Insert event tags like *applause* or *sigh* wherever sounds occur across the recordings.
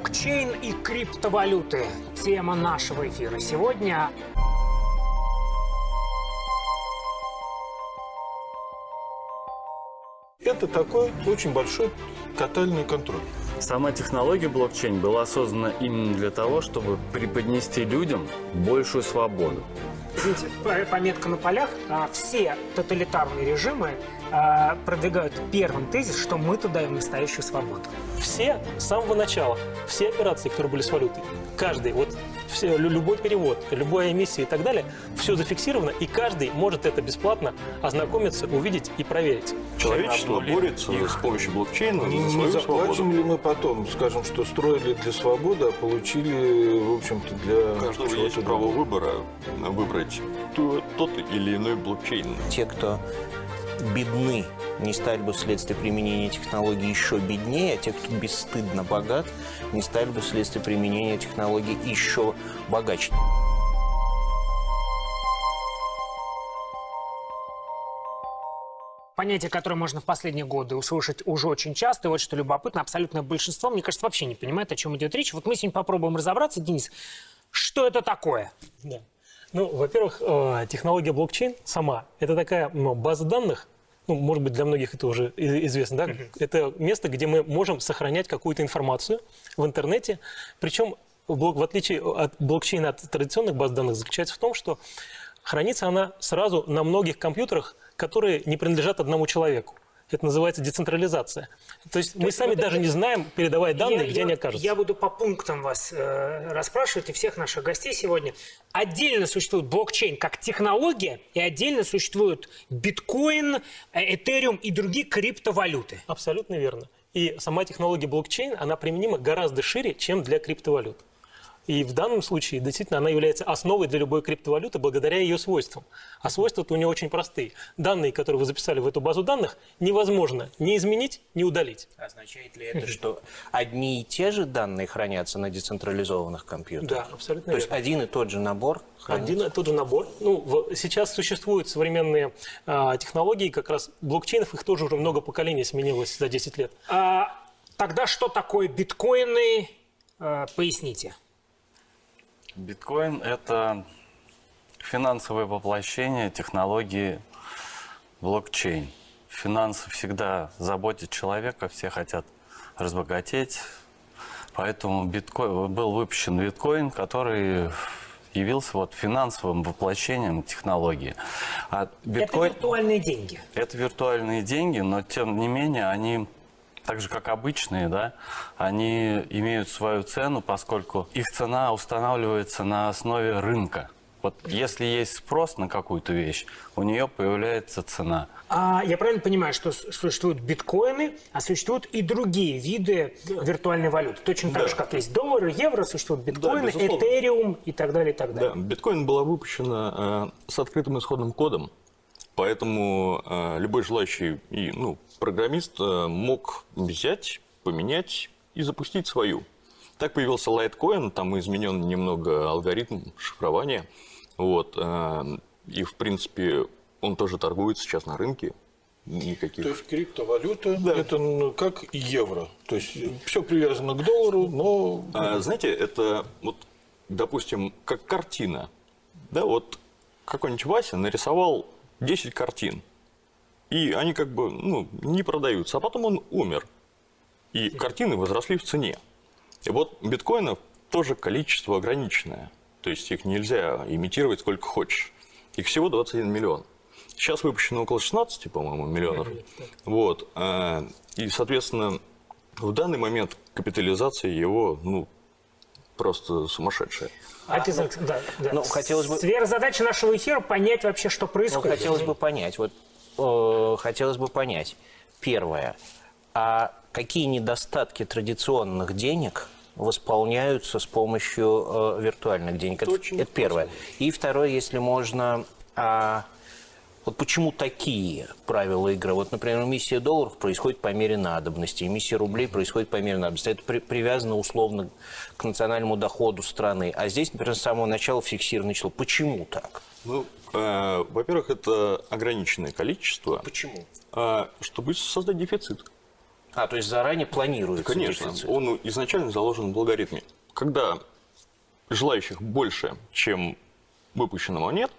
Блокчейн и криптовалюты. Тема нашего эфира сегодня. Это такой очень большой тотальный контроль. Сама технология блокчейн была создана именно для того, чтобы преподнести людям большую свободу. Извините, по- пометка на полях. А, Все тоталитарные режимы а, продвигают первым тезис, что мы-то даем настоящую свободу. все с самого начала, все операции, которые были с валютой, каждый, вот все, лю- любой перевод, любая эмиссия и так далее, все зафиксировано, и каждый может это бесплатно ознакомиться, увидеть и проверить. Человечество борется с помощью блокчейна Не, за не свою заплатим свободу. ли мы потом, скажем, что строили для свободы, а получили, в общем-то, для У каждого есть право выбора выбрать тот или иной блокчейн. те, кто бедны, не стали бы вследствие применения технологий еще беднее, а те, кто бесстыдно богат, не стали бы вследствие применения технологий еще богаче. Понятие, которое можно в последние годы услышать уже очень часто, и вот что любопытно, абсолютное большинство, мне кажется, вообще не понимает, о чем идет речь. Вот мы сегодня попробуем разобраться, Денис, что это такое? Да. Ну, во-первых, э, технология блокчейн сама – это такая база данных, ну, может быть, для многих это уже известно, да? Это место, где мы можем сохранять какую-то информацию в интернете. Причем, в отличие от блокчейна от традиционных баз данных, заключается в том, что хранится она сразу на многих компьютерах, которые не принадлежат одному человеку. Это называется децентрализация. То есть мы есть сами это- даже не знаем, передавая данные, Я- где я- они окажутся. Я буду по пунктам вас э, расспрашивать и всех наших гостей сегодня. Отдельно существует блокчейн как технология, и отдельно существуют биткоин, э, этериум и другие криптовалюты. Абсолютно верно. И сама технология блокчейн, она применима гораздо шире, чем для криптовалют. И в данном случае действительно она является основой для любой криптовалюты благодаря ее свойствам. А свойства-то у нее очень простые. Данные, которые вы записали в эту базу данных, невозможно ни изменить, ни удалить. Означает ли это, что одни и те же данные хранятся на децентрализованных компьютерах? Да, абсолютно То есть верно. один и тот же набор хранится? Один и тот же набор. Ну, в- сейчас существуют современные а, технологии, как раз блокчейнов, их тоже уже много поколений сменилось за 10 лет. А, тогда что такое биткоины? Э, поясните. Биткоин – это финансовое воплощение технологии блокчейн. Финансы всегда заботят человека, все хотят разбогатеть. Поэтому биткоин, был выпущен биткоин, который явился вот финансовым воплощением технологии. А Это биткоин... виртуальные деньги. Это виртуальные деньги, но тем не менее они, так же как обычные, да, они имеют свою цену, поскольку их цена устанавливается на основе рынка. Вот если есть спрос на какую-то вещь, у нее появляется цена. А я правильно понимаю, что существуют биткоины, а существуют и другие виды виртуальной валюты? Точно так Да. же, как есть доллары, евро, существуют биткоины, безусловно. этериум и так далее, и так Да, далее. биткоин была выпущена э, с открытым исходным кодом, поэтому э, любой желающий и, ну, программист э, мог взять, поменять и запустить свою. Так появился Litecoin, там изменен немного алгоритм шифрования. Вот, э, и, в принципе, он тоже торгует сейчас на рынке. Никаких. То есть криптовалюта это ну, как евро. То есть все привязано к доллару, но А, знаете, это вот, допустим, как картина. Да, вот какой-нибудь Вася нарисовал 10 картин. И они как бы ну, не продаются. А потом он умер. И картины возросли в цене. И вот биткоинов тоже количество ограниченное. То есть их нельзя имитировать сколько хочешь. Их всего 21 миллион. Сейчас выпущено около 16, по-моему, миллионов. Вот. а, И, соответственно, в данный момент капитализация его, ну, просто сумасшедшая. Отец Александр, да, да. Ну, хотелось бы- Сверхзадача нашего эфира – понять вообще, что Ну, происходит. хотелось бы понять, вот э, хотелось бы понять, первое, а какие недостатки традиционных денег восполняются с помощью э, виртуальных денег? Это, очень это первое. И второе, если можно, а, вот почему такие правила игры? Вот, например, эмиссия долларов происходит по мере надобности, эмиссия рублей происходит по мере надобности. Это при- привязано условно к национальному доходу страны. А здесь, например, с самого начала фиксированное число. Почему так? Ну, во-первых, это ограниченное количество, Почему? а, чтобы создать дефицит. А, то есть заранее планируется Конечно, дефицит. он изначально заложен в алгоритме. Когда желающих больше, чем выпущенного нет,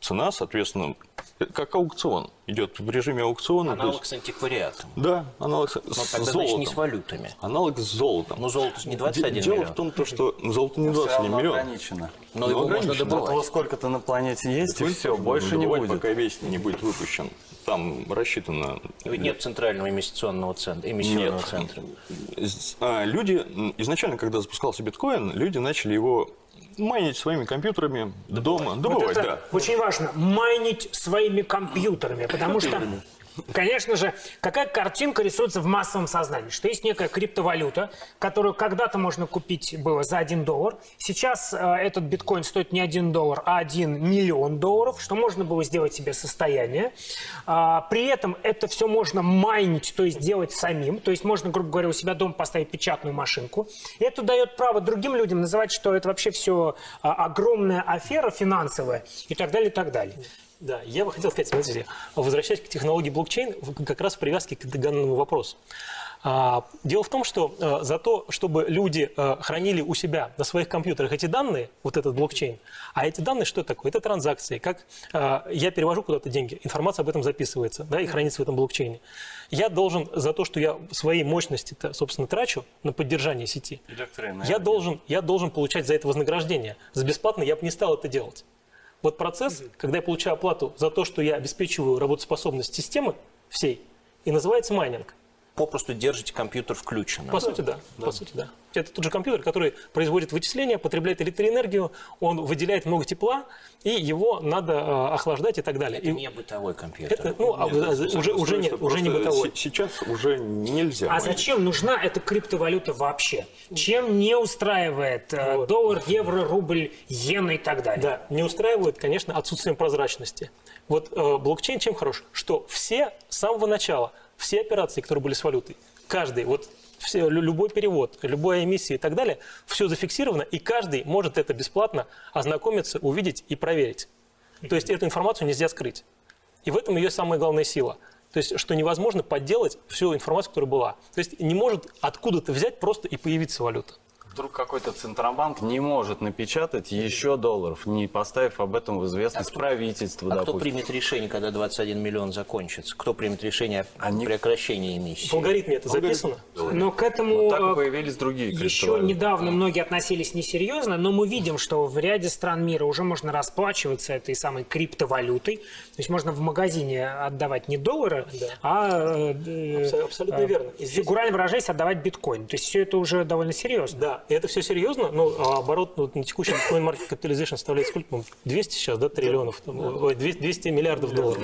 цена, соответственно, э, как аукцион. Идет в режиме аукциона. Аналог есть- с антиквариатом. да, аналог с, Но с тогда, значит, золотом. не с валютами. Аналог с золотом. Ну, золото же не Де- 21 Дело миллион. в том, то, что золото не Всё 21 равно миллион. ограничено. Но его можно ограничено. Вот добывать. сколько-то на планете есть, и Будет все, больше не будет. Пока весь не будет выпущен. Там рассчитано... Ведь нет центрального инвестиционного центра, эмиссионного Нет. центра. А, Люди, изначально, когда запускался биткоин, люди начали его майнить своими компьютерами дома. Вот Добывать, это да. очень важно. Майнить своими компьютерами. Потому что, конечно же, какая картинка рисуется в массовом сознании? Что есть некая криптовалюта, которую когда-то можно купить было за 1 доллар. Сейчас э, этот биткоин стоит не 1 доллар, а 1 миллион долларов, что можно было сделать себе состояние. А, при этом это все можно майнить, то есть делать самим. То есть можно, грубо говоря, у себя дома поставить печатную машинку. И это дает право другим людям называть, что это вообще все огромная афера финансовая и так далее, и так далее. Да, я бы хотел сказать, смотрите, возвращаясь к технологии блокчейн, как раз в привязке к данному вопросу. А, Дело в том, что э, за то, чтобы люди э, хранили у себя на своих компьютерах эти данные, вот этот блокчейн, а эти данные что такое? Это транзакции. Как э, я перевожу куда-то деньги, информация об этом записывается да, и хранится в этом блокчейне. Я должен за то, что я свои мощности, собственно, трачу на поддержание сети, я должен, я должен получать за это вознаграждение. За бесплатно я бы не стал это делать. Вот процесс, когда я получаю оплату за то, что я обеспечиваю работоспособность системы всей, и называется майнинг. Попросту держите компьютер включенным. По сути, да. По сути, да. Это тот же компьютер, который производит вычисления, потребляет электроэнергию, он выделяет много тепла, и его надо э, охлаждать и так далее. Это И не бытовой компьютер. это, ну, а, Нет, уже, уже, уже нет, устройство уже не бытовой. се- Сейчас уже нельзя. А зачем нужна эта криптовалюта вообще? Чем не устраивает э, доллар, евро, рубль, иена и так далее? Да, не устраивает, конечно, отсутствием прозрачности. Вот э, блокчейн чем хорош? Что все с самого начала, все операции, которые были с валютой, каждый, вот все, лю- любой перевод, любая эмиссия и так далее, все зафиксировано, и каждый может это бесплатно ознакомиться, увидеть и проверить. То есть эту информацию нельзя скрыть. И в этом ее самая главная сила. То есть, что невозможно подделать всю информацию, которая была. То есть, не может откуда-то взять просто и появиться валюта. Вдруг какой-то Центробанк не может напечатать еще долларов, не поставив об этом в известность правительству, А кто примет решение, когда 21 миллион закончится? Кто примет решение о Они- прекращении В эмиссии? алгоритме это записано. Но к этому Вот так э, появились другие еще недавно многие относились несерьезно, но мы видим, что в ряде стран мира уже можно расплачиваться этой самой криптовалютой. То есть можно в магазине отдавать не доллары, а э, э, Абсо- абсолютно э, верно. Здесь- фигурально выражаясь, отдавать биткоин. То есть все это уже довольно серьезно. Да, и это все серьезно, но а, оборот ну, на текущий Bitcoin Market Capitalization составляет сколько, по 200 сейчас, да, триллионов, ой, 200, 200 миллиардов долларов.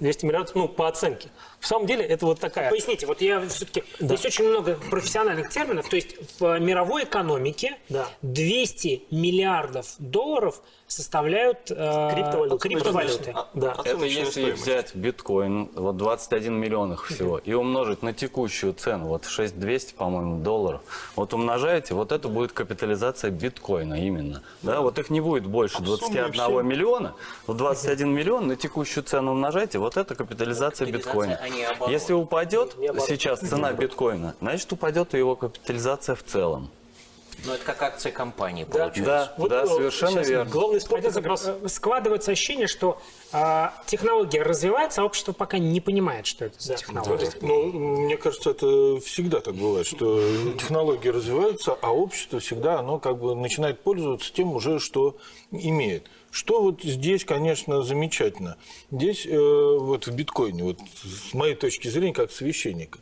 200 миллиардов, ну, по оценке. В самом деле, это вот такая... Поясните, вот я все-таки... Здесь очень много профессиональных терминов. То есть в мировой экономике Да. 200 миллиардов долларов составляют э, Криптовалюты. криптовалюты. А- Да. Это если стоимость. взять биткоин, вот 21 миллион их всего, и умножить на текущую цену, вот 6200, по-моему, долларов, вот умножаете, вот это будет капитализация биткоина именно. Да, вот их не будет больше 21 все- миллиона, вот 21 миллион на текущую цену умножайте, вот это капитализация Капитализация, биткоина. Если упадет сейчас цена биткоина, значит упадет и его капитализация в целом. Ну, это как акция компании Да. получается. Да, Вот, да, э, совершенно верно. Главный спор это э, складывается ощущение, что э, технология развивается, а общество пока не понимает, что это за технология. Ну, мне кажется, это всегда так бывает, что технологии развиваются, а общество всегда оно как бы начинает пользоваться тем уже, что имеет. Что вот здесь, конечно, замечательно. Здесь э, вот в биткоине, вот с моей точки зрения, как священника,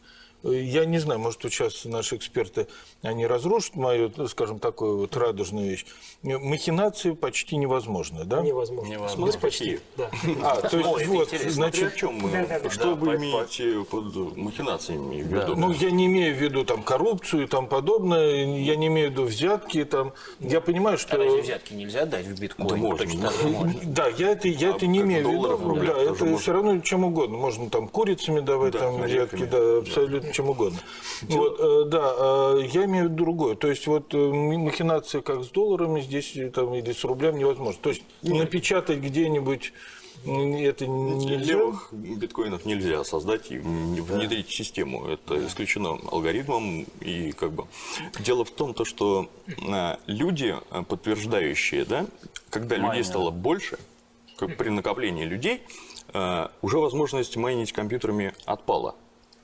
я не знаю, может, сейчас наши эксперты, они разрушат мою, скажем, такую вот радужную вещь. Махинации почти невозможно, да? Невозможно. Невозможно. Ну, почти, да. А, то есть, это вот, значит, О чем мы? Да-да-да. Что вы по- имеете под махинациями в виду? Ну, я не имею в виду там коррупцию и там подобное, я не имею в виду взятки там. Я понимаю, что... А разве взятки нельзя дать в биткоин? Да можно. Точно можно. *laughs* Да, я это, я это не имею в виду. Да, это можно. все равно чем угодно. Можно там курицами давать, Да, там взятки, да, абсолютно чем угодно. Вот, э, да, э, я имею в виду другое. То есть вот э, махинация как с долларами здесь там, или с рублем невозможно. То есть напечатать где-нибудь это нельзя. Левых биткоинов нельзя создать и внедрить в систему. Это исключено алгоритмом. И как бы дело в том, то, что а, люди, подтверждающие, да, когда людей Майнеры. стало больше, как при накоплении людей, уже возможность майнить компьютерами отпала.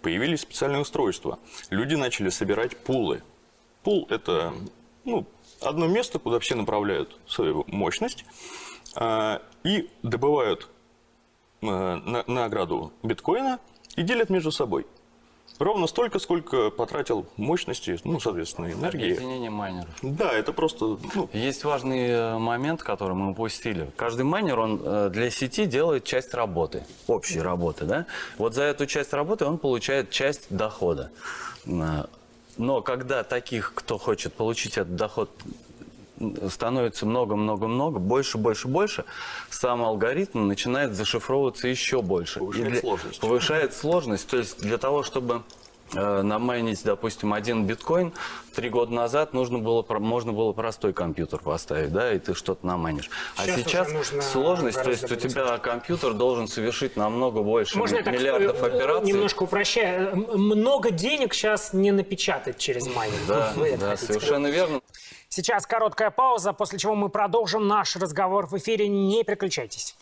Появились специальные устройства. Люди начали собирать пулы. Пул – это ну, одно место, куда все направляют свою мощность а, и добывают э, на- награду биткоина и делят между собой. Ровно столько, сколько потратил мощности, ну, соответственно, энергии. Объединение майнеров. Да, это просто, ну, Есть важный э, момент, который мы упустили. Каждый майнер, он э, для сети делает часть работы, общей работы, да? Вот за эту часть работы он получает часть дохода. Э, Но когда таких, кто хочет получить этот доход, становится много-много-много, больше, больше, больше, сам алгоритм начинает зашифровываться еще больше. Повышает для- сложность. Повышает сложность. То есть для того, чтобы намайнить, допустим, один биткоин, три года назад нужно было, можно было простой компьютер поставить, да, и ты что-то намайнишь. А Сейчас сложность, то есть у тебя компьютер должен совершить намного больше Можно я так миллиардов э, операций. немножко упрощая? М- Много денег сейчас не напечатать через майнинг. Да, Вы да, совершенно верно. Сейчас короткая пауза, после чего мы продолжим наш разговор в эфире. Не переключайтесь.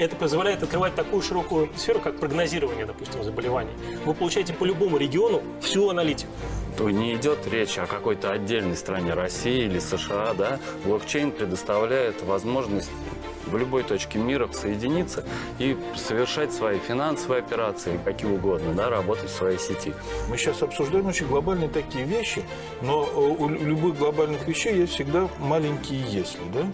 Это позволяет открывать такую широкую сферу, как прогнозирование, допустим, заболеваний. Вы получаете по любому региону всю аналитику. То не идет речь о какой-то отдельной стране России или США, да. Блокчейн предоставляет возможность в любой точке мира соединиться и совершать свои финансовые операции, какие угодно, да, работать в своей сети. Мы сейчас обсуждаем очень глобальные такие вещи, но э, у любых глобальных вещей есть всегда маленькие «если», да?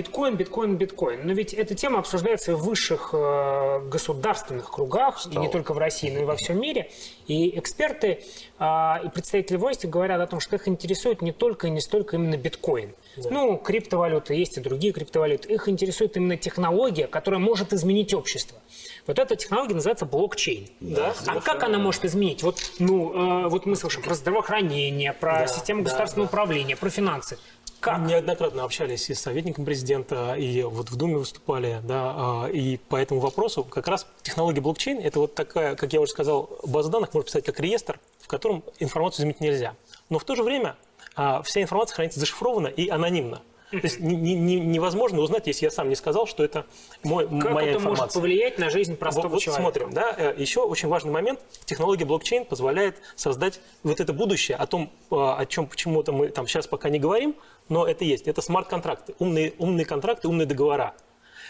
Биткоин, биткоин, биткоин. Но ведь эта тема обсуждается в высших э, государственных кругах, и не только в России, но и во всем мире. И эксперты а, и представители власти говорят о том, что их интересует не только и не столько именно биткоин. Ну, криптовалюты, есть и другие криптовалюты. Их интересует именно технология, которая может изменить общество. Вот эта технология называется блокчейн. Да, а как она может изменить? Вот, ну, э, вот мы слышим про здравоохранение, про Да, систему да, государственного да. управления, про финансы. Как? Неоднократно общались и с советником президента, и вот в Думе выступали, да, а, и по этому вопросу как раз технология блокчейн – это вот такая, как я уже сказал, база данных, можно представить как реестр, в котором информацию изменить нельзя. Но в то же время а, вся информация хранится зашифрованно и анонимно. То есть не- не- не- невозможно узнать, если я сам не сказал, что это мой, Как моя это информация. может повлиять на жизнь простого Вот, вот человека? смотрим, да, э, еще очень важный момент. Технология блокчейн позволяет создать вот это будущее, о том, э, о чем почему-то мы там сейчас пока не говорим, но это есть. Это смарт-контракты, умные, умные контракты, умные договора.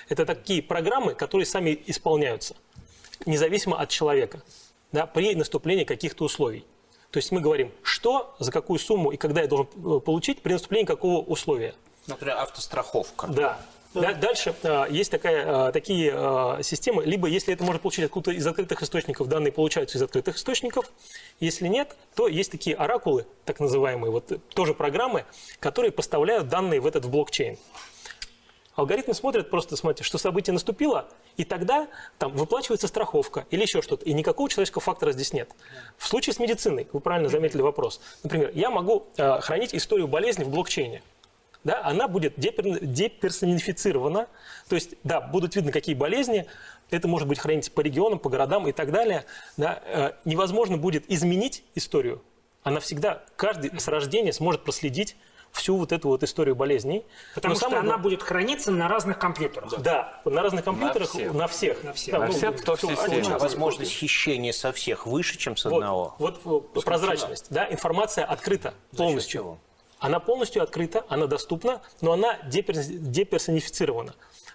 Это такие программы, которые сами исполняются, независимо от человека, да, при наступлении каких-то условий. То есть мы говорим, что, за какую сумму и когда я должен э, получить при наступлении какого условия. Например, автостраховка. Да. Да, Дальше э, есть такая, э, такие э, системы, либо если это можно получить откуда-то из открытых источников, данные получаются из открытых источников, если нет, то есть такие оракулы, так называемые, вот тоже программы, которые поставляют данные в этот в блокчейн. Алгоритмы смотрят просто, смотрите, что событие наступило, и тогда там выплачивается страховка или еще что-то, и никакого человеческого фактора здесь нет. В случае с медициной, вы правильно заметили вопрос, например, я могу хранить историю болезни в блокчейне, да, она будет депер- деперсонифицирована, то есть, да, будут видны какие болезни, это может быть хранить по регионам, по городам и так далее, да, э, невозможно будет изменить историю, она всегда, каждый с рождения сможет проследить всю вот эту вот историю болезней. Потому Но что самое она будет храниться на разных компьютерах. да, на разных компьютерах, всех. на всех. На всех. Да, На ну, всех, кто в всё, системе. возможность хищения со всех выше, чем с одного? Вот, вот э, прозрачность, да, информация открыта полностью. Она полностью открыта, она доступна, но она депер- деперсонифицирована.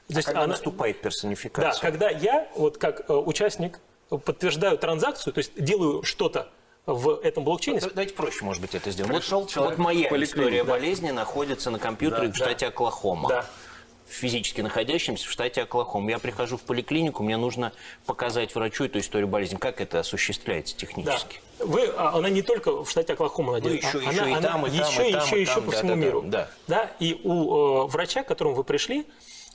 То есть Когда она- наступает Да, персонификация? когда я, вот как э, участник, подтверждаю транзакцию, то есть делаю что-то в этом блокчейне, Да- Давайте проще, может быть, это сделаем. Вот, Пришел вот человек моя история да. болезни находится на компьютере Да, в штате Оклахома. да. Физически находящимся в штате Оклахома. Я прихожу в поликлинику, мне нужно показать врачу эту историю болезни. Как это осуществляется Да. технически? Вы, а, она не только в штате Оклахома надеюсь. Ну, еще- она, еще и она там, и там, еще, и там, еще, и еще там, по да, всему да, да, миру. да. Да, и у э, врача, к которому вы пришли,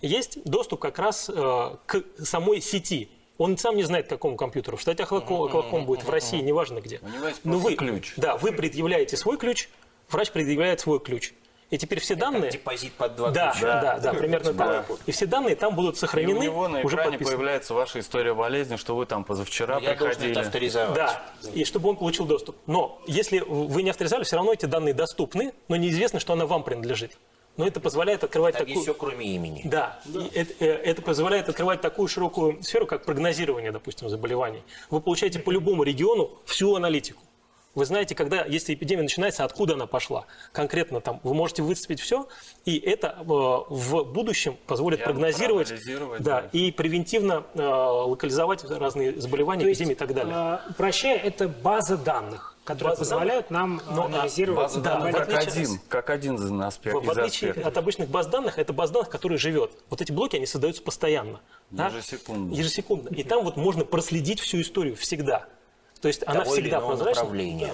есть доступ как раз э, к самой сети. Он сам не знает, к какому компьютеру. В штате Оклахома, Оклахома будет, в России, неважно где. Но вы, ключ. Да, вы предъявляете свой ключ, врач предъявляет свой ключ. И теперь все данные... Депозит под два Да, ключа. да, да, примерно так. И все данные там будут И у сохранены, него на уже экране подписаны. появляется ваша история болезни, что вы там позавчера Я должен приходили. это авторизовать. Да, и чтобы он получил доступ. Но если вы не авторизовали, все равно эти данные доступны, но неизвестно, что она вам принадлежит. Но это позволяет открывать Там такую... все, кроме имени. Да, И это, э, это позволяет открывать такую широкую сферу, как прогнозирование, допустим, заболеваний. Вы получаете по любому региону всю аналитику. Вы знаете, когда, если эпидемия начинается, откуда она пошла. Конкретно там вы можете выцепить все, и это э, в будущем позволит Явно прогнозировать да, да. и превентивно э, локализовать разные заболевания, То есть, эпидемии и так далее. э, упрощая, это база данных, которые База позволяют нам Но, а, анализировать База Да, данных в как отличие- один, как один из аспект, В, в из отличие аспектов. от обычных баз данных, это баз данных, который живет. Вот эти блоки, они создаются постоянно. да? Ежесекундно. Ежесекундно. И там вот можно проследить всю историю всегда. То есть она всегда прозрачна. направления.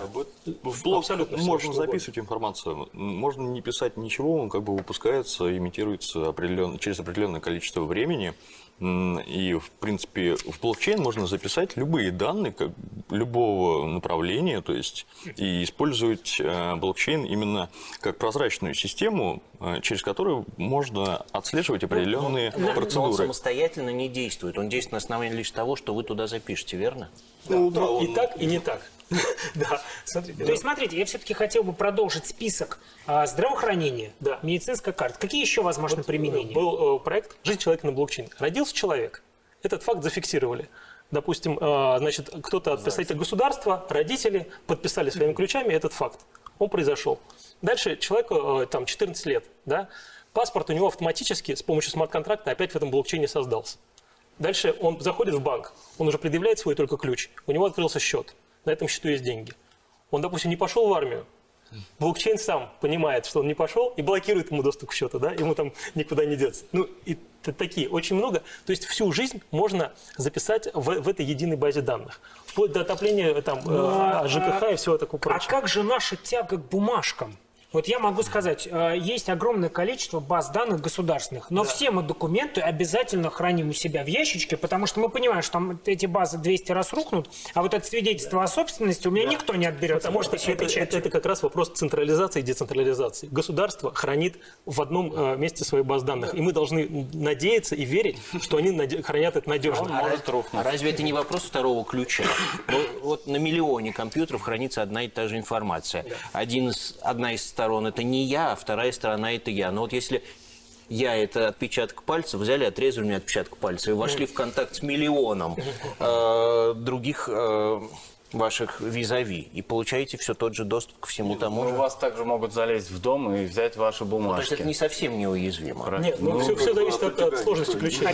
В блог Абсолютно можно что угодно. записывать информацию, можно не писать ничего, он как бы выпускается, имитируется определен- через определенное количество времени. И, в принципе, в блокчейн можно записать любые данные как, любого направления, то есть и использовать э, блокчейн именно как прозрачную систему, э, через которую можно отслеживать определенные Но он процедуры. самостоятельно не действует. Он действует на основании лишь того, что вы туда запишете, верно? Ну, да, Ну, и он- так, и не так. *laughs* Да, смотрите. То есть, смотрите, я все-таки хотел бы продолжить список а, здравоохранения, медицинская карта. Какие еще возможны применения? Был э, проект «Жизнь человека на блокчейне». Родился человек. Этот факт зафиксировали. Допустим, э, значит, кто-то от представителей государства, родители подписали своими ключами этот факт. Он произошел. Дальше человеку э, там 14 лет, да, паспорт у него автоматически с помощью смарт-контракта опять в этом блокчейне создался. Дальше он заходит в банк, он уже предъявляет свой только ключ, у него открылся счет, на этом счету есть деньги. Он, допустим, не пошел в армию, блокчейн сам понимает, что он не пошел и блокирует ему доступ к счету, да, ему там никуда не деться. Ну, и такие очень много. То есть всю жизнь можно записать в, в этой единой базе данных. Вплоть до отопления там, э, ЖКХ и всего такого А прочего. как же наша тяга к бумажкам? Вот я могу сказать, э, есть огромное количество баз данных государственных, но все мы документы обязательно храним у себя в ящичке, потому что мы понимаем, что там эти базы 200 раз рухнут, а вот это свидетельство о собственности у меня никто не отберет. Потому что это, это- это как раз вопрос централизации и децентрализации. Государство хранит в одном э, месте свои баз данных. И мы должны надеяться и верить, что они хранят это надежно. Может А разве это не вопрос второго ключа? Вот на миллионе компьютеров хранится одна и та же информация. Один из, одна из сторон это не я, а вторая сторона это я. Но вот если я это отпечаток пальца, взяли, отрезали мне отпечаток пальца и вошли в контакт с миллионом э, других э, ваших визави и получаете все тот же доступ ко всему тому Ну, же. у вас также могут залезть в дом и взять ваши То есть бумажки. это не совсем неуязвимо. Нет, ну, все, зависит от, от сложности ключей.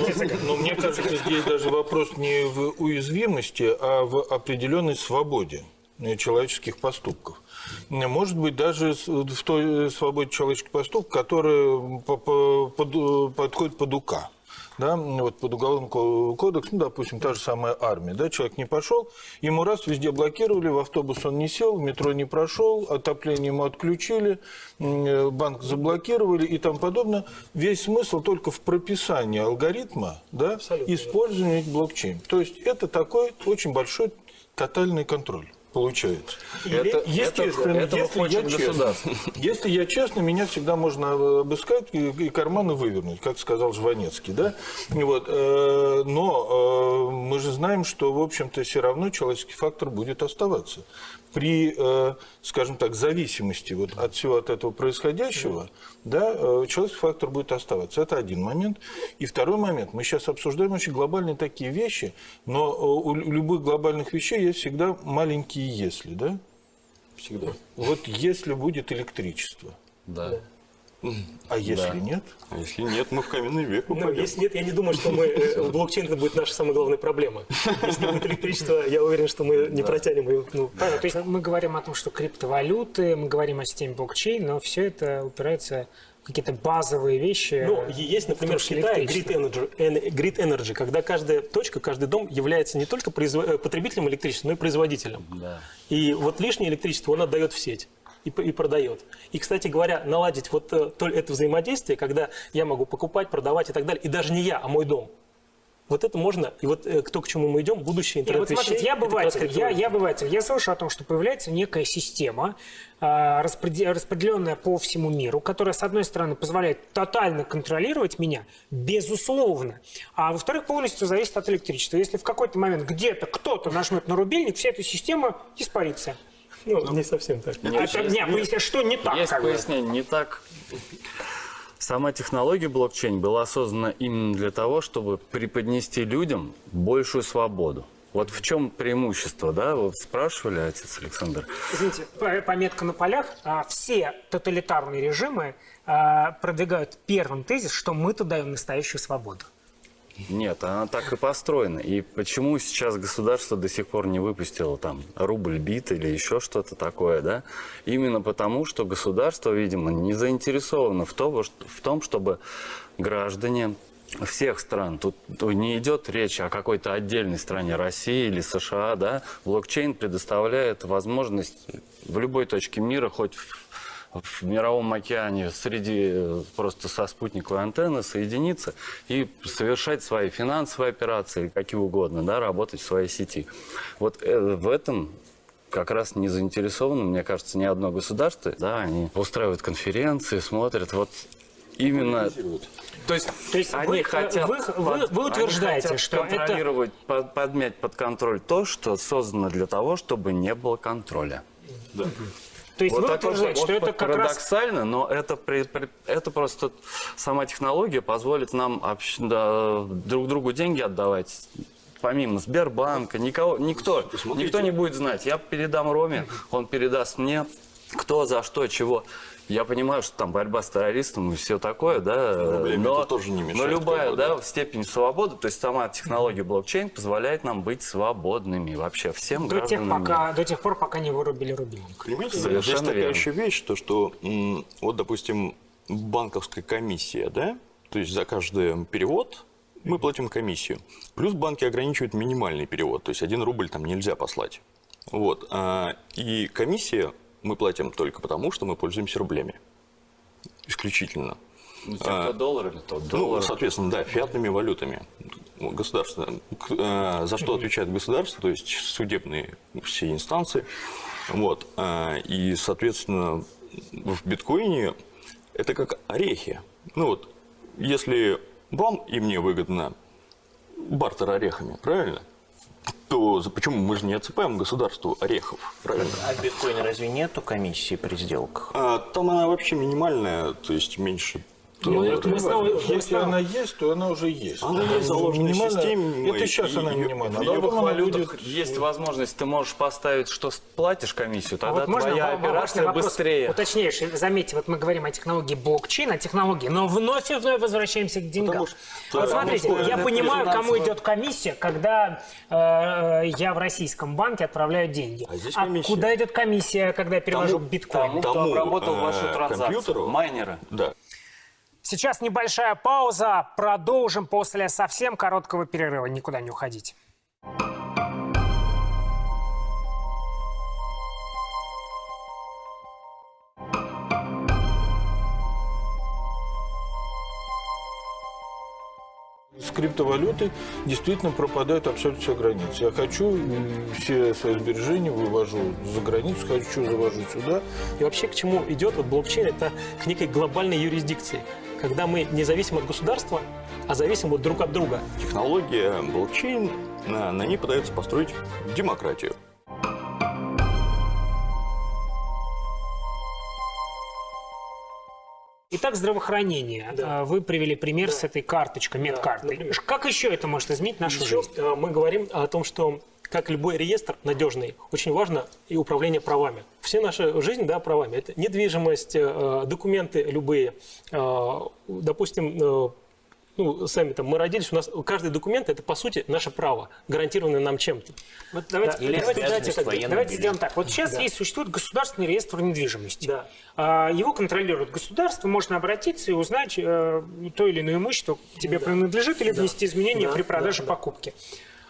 Но мне кажется, здесь даже вопрос не в уязвимости, а в определенной свободе человеческих поступков. Может быть, даже в той свободе человеческих поступков, которая по- по- под- подходит под УК. Да, вот под уголовный ко- кодекс, ну, допустим, та же самая армия, да, человек не пошел, ему раз везде блокировали, в автобус он не сел, в метро не прошел, отопление ему отключили, э, банк заблокировали и тому подобное. Весь смысл только в прописании алгоритма, да, использования блокчейн. То есть это такой очень большой тотальный контроль получается. Это- Естественно, это- этого если, я честно, *laughs* если я честно, меня всегда можно обыскать и, и карманы вывернуть, как сказал Жванецкий, да? Вот, э, но э, мы же знаем, что, в общем-то, все равно человеческий фактор будет оставаться. При, э, скажем так, зависимости вот от всего от этого происходящего, да, э, человеческий фактор будет оставаться. Это один момент. И второй момент. Мы сейчас обсуждаем очень глобальные такие вещи, но э, у любых глобальных вещей есть всегда маленькие «если», да? Всегда. Вот если будет электричество, Да. А если нет? А если нет, мы в каменный век Ну, упадем. если нет, я не думаю, что мы э, блокчейн это будет наша самая главная проблема. Если будет электричество, я уверен, что мы не протянем ее. Ну, Понятно, то есть мы говорим о том, что криптовалюты, мы говорим о системе блокчейн, но все это упирается какие-то базовые вещи. Ну, есть, например, в Китае. Grid Energy, Grid Energy, когда каждая точка, каждый дом является не только э, потребителем электричества, но и производителем. И вот лишнее электричество он отдает в сеть и, и продает. И, кстати говоря, наладить вот э, то- это взаимодействие, когда я могу покупать, продавать и так далее, и даже не я, а мой дом. Вот это можно, и вот э, то, к чему мы идем, будущее Не, вот интернет смотрите, вещей. я обыватель, я, я обыватель. Я слышу о том, что появляется некая система, а, распреде- распределенная по всему миру, которая, с одной стороны, позволяет тотально контролировать меня, безусловно, а во-вторых, полностью зависит от электричества. Если в какой-то момент где-то кто-то нажмет на рубильник, вся эта система испарится. Ну, не совсем так. А так, не, поясни, что не так? Есть как бы? пояснение, не так. Сама технология блокчейн была создана именно для того, чтобы преподнести людям большую свободу. Вот в чем преимущество, да? Вот спрашивали отец Александр. Извините, по- пометка на полях. А, Все тоталитарные режимы а, продвигают первым тезис, что мы-то даем настоящую свободу. Нет, она так и построена. И почему сейчас государство до сих пор не выпустило там рубль бит или еще что-то такое, да? Именно потому, что государство, видимо, не заинтересовано в что- в том чтобы граждане всех стран, тут не идет речь о какой-то отдельной стране, России или США, да? Блокчейн предоставляет возможность в любой точке мира, хоть в в мировом океане среди э, просто со спутниковой антенны соединиться и совершать свои финансовые операции, какие угодно, да, работать в своей сети. Вот э, в этом как раз не заинтересовано, мне кажется, ни одно государство. Да, они устраивают конференции, смотрят. Вот именно... То есть, То есть они вы- хотят, вы- вы- под- вы утверждаете, они хотят что это- контролировать, под- подмять под контроль то, что создано для того, чтобы не было контроля. То есть Вот вы утверждаете, что это как раз... парадоксально, но это, при- при- это просто сама технология позволит нам общ- да, друг другу деньги отдавать. Помимо Сбербанка, никого, никто, никто не будет знать. Я передам Роме, он передаст мне, кто за что, чего. Я понимаю, что там борьба с террористом и все такое, да, Рублями но, тоже не мешает, но любая как бы, да, да. степень свободы, то есть сама технология блокчейн позволяет нам быть свободными вообще всем До тех, пока, до тех пор, пока не вырубили рубильник. Понимаете, Совершенно здесь такая верно. еще вещь, то, что, вот, допустим, банковская комиссия, да, то есть за каждый перевод мы платим комиссию. Плюс банки ограничивают минимальный перевод, то есть один рубль там нельзя послать. Вот. а, И комиссия мы платим только потому, что мы пользуемся рублями. Исключительно. Ну, те, кто долларами, то Ну, доллар. соответственно, да, фиатными валютами. Ну, Государство, э, за что отвечает государство, то есть судебные все инстанции. Вот. э, И, соответственно, в биткоине это как орехи. Ну вот, если вам и мне выгодно бартер орехами, правильно? То почему мы же не отсыпаем государству орехов, правильно? А в биткоине разве нету комиссии при сделках? А, там она вообще минимальная, то есть меньше. Ну, это снова- мы Если снова- она есть, то она уже есть. Она есть заложена в Минимальная- системе, Это сейчас и- она минимальная. В а она валютах будет- есть возможность, ты можешь поставить, что платишь комиссию, тогда вот можно твоя операция вопрос быстрее. Уточнейший. Заметьте, вот мы говорим о технологии блокчейн, о технологии, но вновь и вновь возвращаемся к деньгам. Потому что- вот потому смотрите, что я понимаю, кому идет комиссия, когда э, я в российском банке отправляю деньги. А здесь комиссия. куда идет комиссия, когда я перевожу Тому- биткоин? Тому, кто обработал э, вашу транзакцию. компьютеру. Майнеры. Да. Сейчас небольшая пауза. Продолжим после совсем короткого перерыва. Никуда не уходите. С криптовалютой действительно пропадают абсолютно все границы. Я хочу все свои сбережения вывожу за границу, хочу завожу сюда. И вообще к чему идет вот блокчейн? Это к некой глобальной юрисдикции, когда мы не зависим от государства, а зависим вот друг от друга. Технология блокчейн, на, на ней пытаются построить демократию. Итак, здравоохранение. Да. А, Вы привели пример с этой карточкой, медкартой. например. как еще это может изменить нашу Еще жизнь? э, мы говорим о том, что как любой реестр надежный, очень важно и управление правами. Все наша жизнь, да, правами. Это недвижимость, э, документы любые, э, допустим, э, ну, сами там, мы родились, у нас каждый документ это, по сути, наше право, гарантированное нам чем-то. Вот давайте, Или давайте, давайте, так, давайте сделаем так. Вот сейчас есть существует государственный реестр недвижимости. Да. А, Его контролирует государство, можно обратиться и узнать э, то или иное имущество тебе принадлежит или внести изменения Да, при продаже да, да.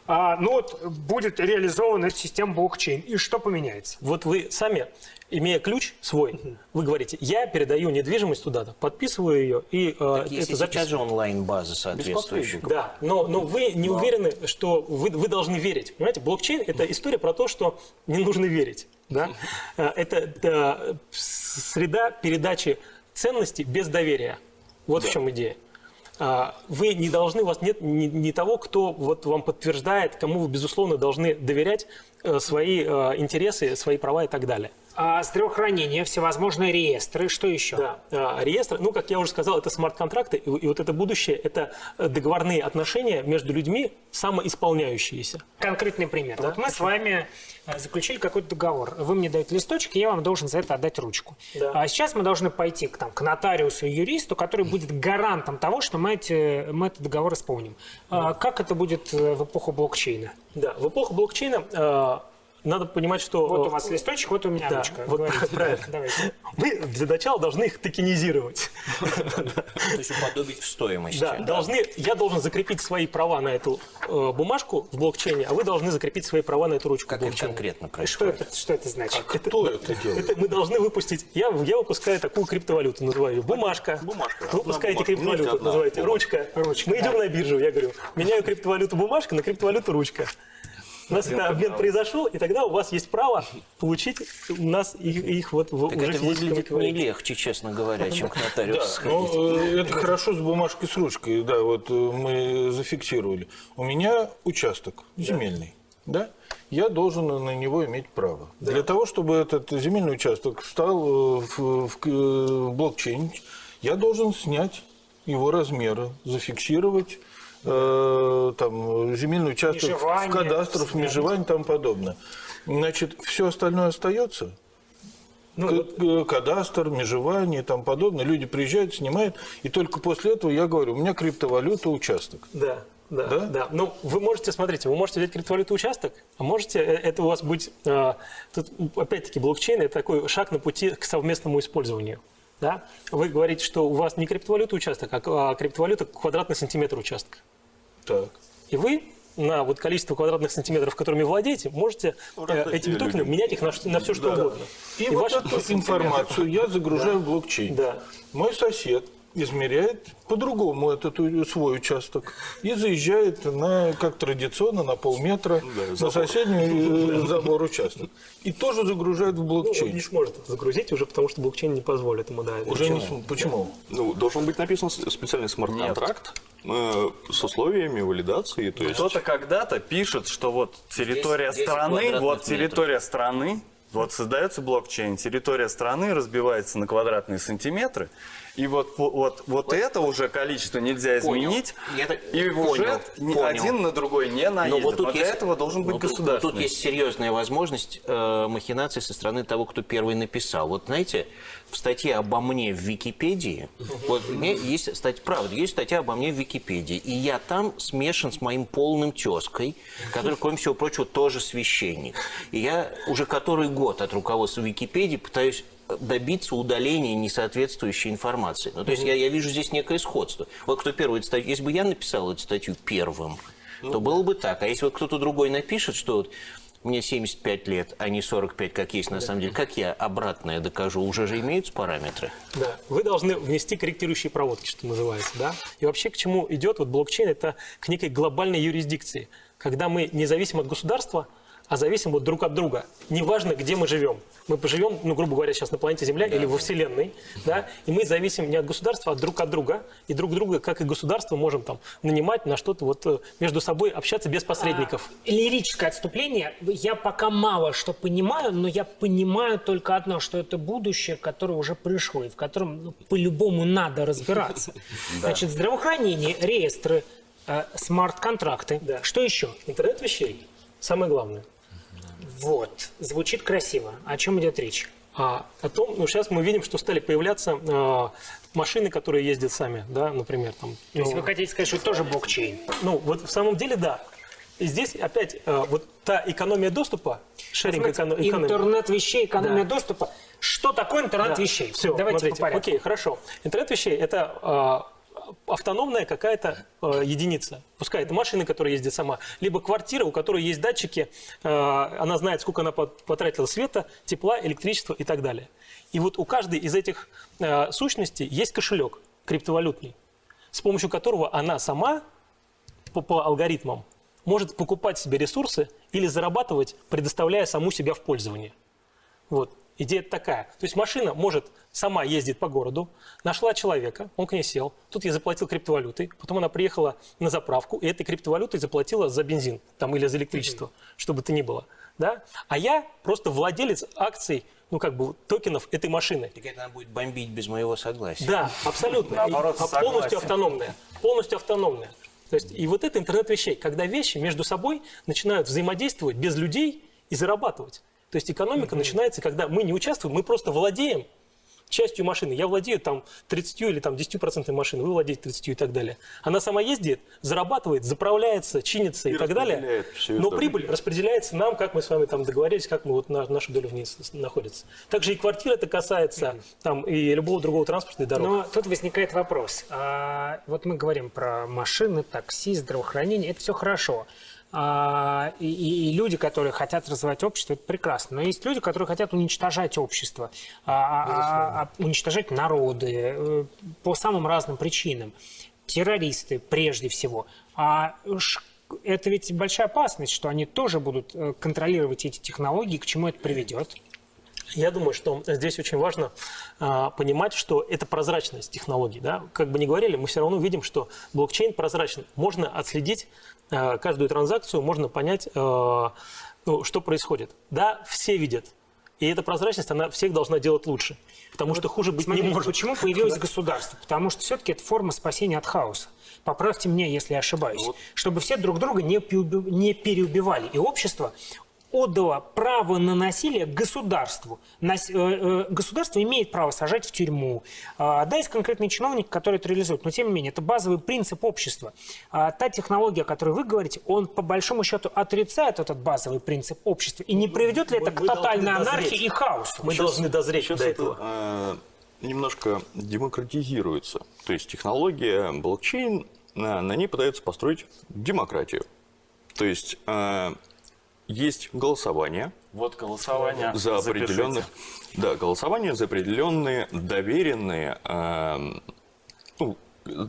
А, ну вот будет реализована эта система блокчейн. И что поменяется? Вот вы сами, имея ключ свой, вы говорите, я передаю недвижимость туда-то, подписываю ее, и э, Есть это и сейчас же онлайн-база соответствующая. Да, но, но вы не уверены, что вы, вы должны верить. Понимаете, блокчейн – это история про то, что не нужно верить. Да? Э, Это, это среда передачи ценностей без доверия. Вот в чем идея. А, Вы не должны, у вас нет ни, ни того, кто вот вам подтверждает, кому вы, безусловно, должны доверять э, свои э, интересы, свои права и так далее. А, здравоохранение, всевозможные реестры, что еще? Да, а, реестр, ну, как я уже сказал, это смарт-контракты, и, и вот это будущее, это э, договорные отношения между людьми, самоисполняющиеся. Конкретный пример. вот мы с вами э, заключили какой-то договор. Вы мне даете листочек, и я вам должен за это отдать ручку. Да. А сейчас мы должны пойти к, там, к нотариусу и юристу, который будет гарантом того, что мы, эти, мы этот договор исполним. А как это будет э, в эпоху блокчейна? Да, в эпоху блокчейна э, надо понимать, что... Вот э, у вас листочек, вот у меня Да, ручка. вот Говорите. правильно. Давайте. Мы для начала должны их токенизировать. То есть уподобить в стоимости. Да, должны, я должен закрепить свои права на эту э, бумажку в блокчейне, а вы должны закрепить свои права на эту ручку Как в это конкретно Что происходит? это, что это значит? Кто это делает? Это мы должны выпустить. Я, я выпускаю такую криптовалюту, называю ее бумажка. Бумажка. Вы выпускаете криптовалюту, называете ручка. Ручка, Мы да. идем на биржу, я говорю, меняю криптовалюту бумажка на криптовалюту ручка. У нас это обмен произошел, и тогда у вас есть право получить у нас их, их вот в, Так уже это выглядит не легче, честно говоря, чем к Да, нотариусу сходить. ну, э, это хорошо с бумажкой с ручкой, да, вот э, мы зафиксировали. У меня участок земельный, да, я должен на него иметь право. Для того, чтобы этот земельный участок стал э, в блокчейн, я должен снять его размеры, зафиксировать э, там, земельный участок Межевание, в кадастрах, снять. межевание и тому подобное. Значит, все остальное остается, Ну, кадастр, межевание и тому подобное. Люди приезжают, снимают, и только после этого я говорю, у меня криптовалюта, участок. Да, да, Да? да, Ну, вы можете, смотрите, вы можете взять криптовалюту участок, а можете, э, это у вас будет, э, тут, опять-таки, блокчейн – это такой шаг на пути к совместному использованию. Да? Вы говорите, что у вас не криптовалюта участок, а а криптовалюта квадратный сантиметр участка. Так. И вы на вот количество квадратных сантиметров, которыми владеете, можете э, этими токенами менять их на, на все, что угодно. И, вот ваши- эту информацию я загружаю в блокчейн. Да. Мой сосед измеряет по-другому этот свой участок и заезжает на, как традиционно, на полметра на соседний э, забор участок. И тоже загружает в Ну, он блокчейн. не сможет загрузить уже, потому что блокчейн не позволит ему, да. Уже не почему? см- Почему? Ну, должен быть написан специальный смарт-контракт э, с условиями валидации. То есть Кто-то когда-то пишет, что вот территория 10 страны, вот метров. территория страны, вот создается блокчейн, территория страны разбивается на квадратные сантиметры, и вот, по- вот, вот, это уже количество нельзя Понял. изменить, Я так и понял, уже ни понял. один на другой не Но наедет. вот тут для есть- этого должен быть тут- государственный. Тут есть серьезная возможность э, махинации со стороны того, кто первый написал. Вот знаете, в статье обо мне в Википедии, вот меня есть статья, правда, есть статья обо мне в Википедии, и я там смешан с моим полным тезкой, который, кроме всего прочего, тоже священник. И я уже который год от руководства Википедии пытаюсь добиться удаления несоответствующей информации. Ну, то есть я, я вижу здесь некое сходство. Вот кто первый статью, если бы я написал эту статью первым, то было бы так. А если вот кто-то другой напишет, что вот мне 75 лет, а не 45, как есть на самом деле, как я обратное докажу? Уже же имеются параметры? Да, вы должны внести корректирующие проводки, что называется, да. И вообще к чему идет вот блокчейн? Это к некой глобальной юрисдикции, когда мы не зависим от государства, а зависим вот друг от друга. Неважно, где мы живем. Мы поживем, ну, грубо говоря, сейчас на планете Земля или во Вселенной, да, и мы зависим не от государства, а друг от друга. И друг друга, как и государство, можем там нанимать на что-то вот э, между собой общаться без посредников. Лирическое отступление. Я пока мало что понимаю, но я понимаю только одно, что это будущее, которое уже пришло, и в котором ну, по-любому надо разбираться. *laughs* Значит, здравоохранение, реестры, э, смарт-контракты. Да. Что еще? Интернет вещей. Самое главное. Вот. Звучит красиво. О чем идет речь? а о том, ну, сейчас мы видим, что стали появляться э, машины, которые ездят сами, да, например, там. То есть ну, вы хотите сказать, что это тоже блокчейн? ну, вот в самом деле, да. И здесь опять э, вот та экономия доступа, шеринг эконом- экономия. Интернет вещей, экономия Да. доступа. Что такое интернет вещей? Все, Давайте смотрите, по порядку. окей, хорошо. Интернет вещей – это э, автономная какая-то э, единица. Пускай это машина, которая ездит сама, либо квартира, у которой есть датчики, э, она знает, сколько она пот- потратила света, тепла, электричества и так далее. И вот у каждой из этих э, сущностей есть кошелек криптовалютный, с помощью которого она сама по, по алгоритмам может покупать себе ресурсы или зарабатывать, предоставляя саму себя в пользование. Вот. Идея такая. То есть машина может сама ездить по городу, нашла человека, он к ней сел, тут я заплатил криптовалютой, потом она приехала на заправку, и этой криптовалютой заплатила за бензин там, или за электричество, что бы то ни было. Да? А я просто владелец акций, ну как бы токенов этой машины. Так это она будет бомбить без моего согласия. Да, абсолютно. Наоборот, И- а согласен. полностью автономная. Полностью автономная. То есть, и вот это интернет вещей, когда вещи между собой начинают взаимодействовать без людей и зарабатывать. То есть экономика начинается, когда мы не участвуем, мы просто владеем частью машины. Я владею там 30 или там 10% машины, вы владеете 30 и так далее. Она сама ездит, зарабатывает, заправляется, чинится и, И так далее. Но прибыль распределяется нам, как мы с вами там договорились, как мы вот на, наша доля в ней находится. Также и квартира это касается там и любого другого транспорта и дорог. Но тут возникает вопрос. А, вот мы говорим про машины, такси, здравоохранение. Это все хорошо. А, и, и- и люди, которые хотят развивать общество, это прекрасно. Но есть люди, которые хотят уничтожать общество, а, а- а- уничтожать народы э, по самым разным причинам. Террористы прежде всего. А это ведь большая опасность, что они тоже будут э, контролировать эти технологии, к чему это приведет. Я думаю, что здесь очень важно а, понимать, что это прозрачность технологий. Да? Как бы ни говорили, мы все равно видим, что блокчейн прозрачный. Можно отследить а, каждую транзакцию, можно понять, а, ну, что происходит. Да, все видят. И эта прозрачность, она всех должна делать лучше. Потому что хуже быть Смотрите, не может. Почему появилось государство? Потому что все-таки это форма спасения от хаоса. Поправьте меня, если я ошибаюсь. Чтобы все друг друга не, не переубивали. И общество отдало право на насилие государству. Нас- э, э, государство имеет право сажать в тюрьму. А, Да, есть конкретный чиновник, который это реализует. Но, тем не менее, это базовый принцип общества. А Та технология, о которой вы говорите, он, по большому счету, отрицает этот базовый принцип общества. И не приведет ли Мы- это к мы должны тотальной дозреть. анархии и хаосу? Мы должны дозреть Сейчас до это этого. э, немножко демократизируется. То есть технология блокчейн, э, на ней пытаются построить демократию. То есть э, есть голосование Вот голосование. за Запишите. определенных, да, голосование за определенные доверенные, э, ну,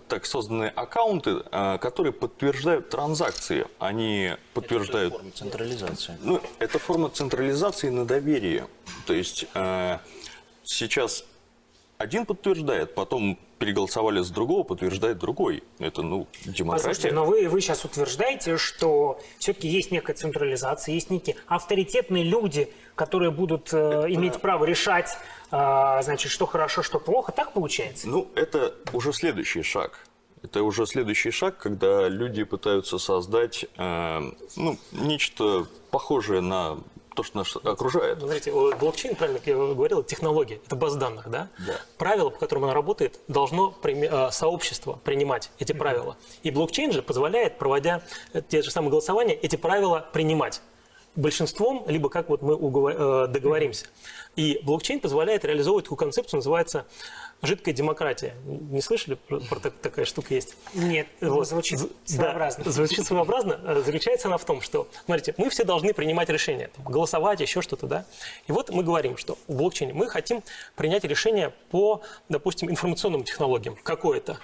так созданные аккаунты, э, которые подтверждают транзакции. Они подтверждают Форма централизации. ну, это форма централизации на доверие. То есть э, сейчас один подтверждает, потом переголосовали с другого, подтверждает другой. Это, ну, демократия. Послушайте, но вы, вы сейчас утверждаете, что все-таки есть некая централизация, есть некие авторитетные люди, которые будут э, иметь право решать, э, значит, что хорошо, что плохо. Так получается? Ну, это уже следующий шаг. Это уже следующий шаг, когда люди пытаются создать э, ну, нечто похожее на то, что нас окружает. Ну, Смотрите, о, блокчейн, правильно как я говорил, технология, это база данных, да? Да. Правило, по которому она работает, должно э, сообщество принимать эти правила. И блокчейн же позволяет, проводя те же самые голосования, эти правила принимать большинством, либо как вот мы э, договоримся. И блокчейн позволяет реализовывать такую концепцию, называется жидкая демократия. Не слышали про, про так- такая штука есть? Нет, Вот. звучит своеобразно. Да, звучит своеобразно. Э, Заключается она в том, что, смотрите, мы все должны принимать решения, там, голосовать, еще что-то, да. И вот мы говорим, что в блокчейне мы хотим принять решение по, допустим, информационным технологиям, какое-то.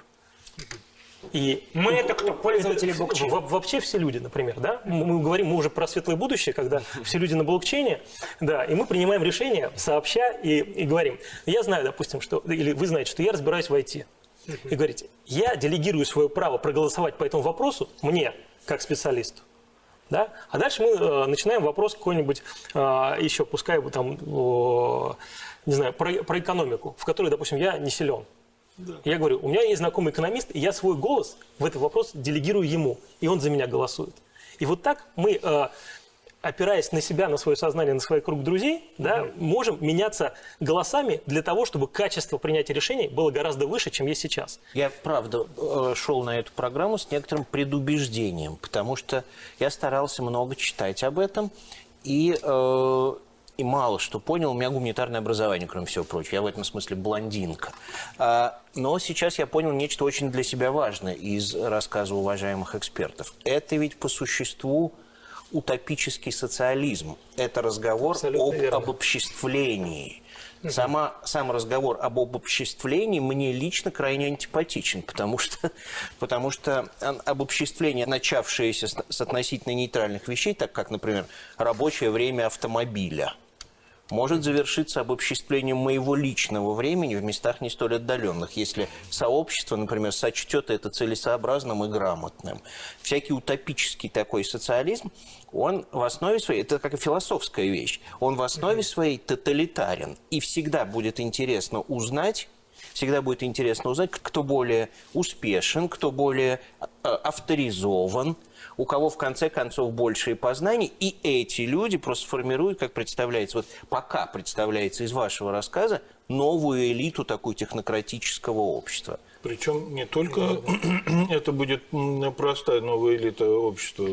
И Мы это кто? Пользователи блокчейна? во- Вообще все люди, например, да? Мы говорим, мы уже про светлое будущее, когда все люди на блокчейне, да, и мы принимаем решения сообща и, и говорим. Я знаю, допустим, что, или вы знаете, что я разбираюсь в IT. И говорите, я делегирую свое право проголосовать по этому вопросу мне, как специалисту. Да? А дальше мы э, начинаем вопрос какой-нибудь э, еще, пускай бы там, о, не знаю, про, про экономику, в которой, допустим, я не силен. Я говорю, у меня есть знакомый экономист, и я свой голос в этот вопрос делегирую ему, и он за меня голосует. И вот так мы э, опираясь на себя, на свое сознание, на свой круг друзей, да, можем меняться голосами для того, чтобы качество принятия решений было гораздо выше, чем есть сейчас. Я, правда, э, шел на эту программу с некоторым предубеждением, потому что я старался много читать об этом, и, э, и мало что понял. У меня гуманитарное образование, кроме всего прочего. Я в этом смысле блондинка. А, но сейчас я понял нечто очень для себя важное из рассказа уважаемых экспертов. Это ведь по существу утопический социализм. Это разговор Абсолютно об верно. обобществлении. Сама, сам разговор об обобществлении мне лично крайне антипатичен, потому что, потому что обобществление, начавшееся с, с относительно нейтральных вещей, так как, например, рабочее время автомобиля, может завершиться обобществлением моего личного времени в местах не столь отдаленных, если сообщество, например, сочтет это целесообразным и грамотным. Всякий утопический такой социализм, он в основе своей, это как и философская вещь, он в основе своей тоталитарен. И всегда будет интересно узнать, всегда будет интересно узнать, кто более успешен, кто более э, авторизован, у кого в конце концов большие познания, и эти люди просто формируют, как представляется, вот пока представляется из вашего рассказа, новую элиту такую технократического общества. Причем не только *clears throat* это будет простая новая элита общества.